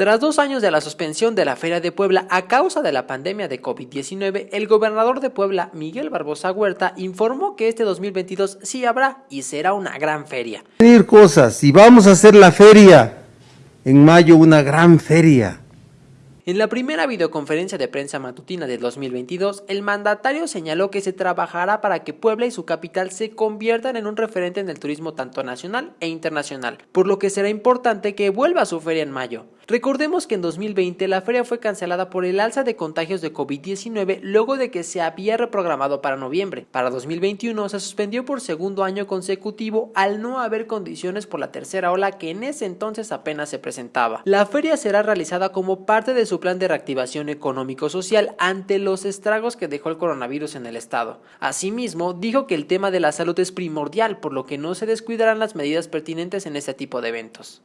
Tras dos años de la suspensión de la Feria de Puebla a causa de la pandemia de COVID-19, el gobernador de Puebla, Miguel Barbosa Huerta, informó que este 2022 sí habrá y será una gran feria. Cosas y vamos a hacer la feria. En mayo una gran feria. En la primera videoconferencia de prensa matutina del 2022, el mandatario señaló que se trabajará para que Puebla y su capital se conviertan en un referente en el turismo tanto nacional e internacional, por lo que será importante que vuelva a su feria en mayo. Recordemos que en 2020 la feria fue cancelada por el alza de contagios de COVID-19 luego de que se había reprogramado para noviembre. Para 2021 se suspendió por segundo año consecutivo al no haber condiciones por la tercera ola que en ese entonces apenas se presentaba. La feria será realizada como parte de su plan de reactivación económico-social ante los estragos que dejó el coronavirus en el estado. Asimismo, dijo que el tema de la salud es primordial, por lo que no se descuidarán las medidas pertinentes en este tipo de eventos.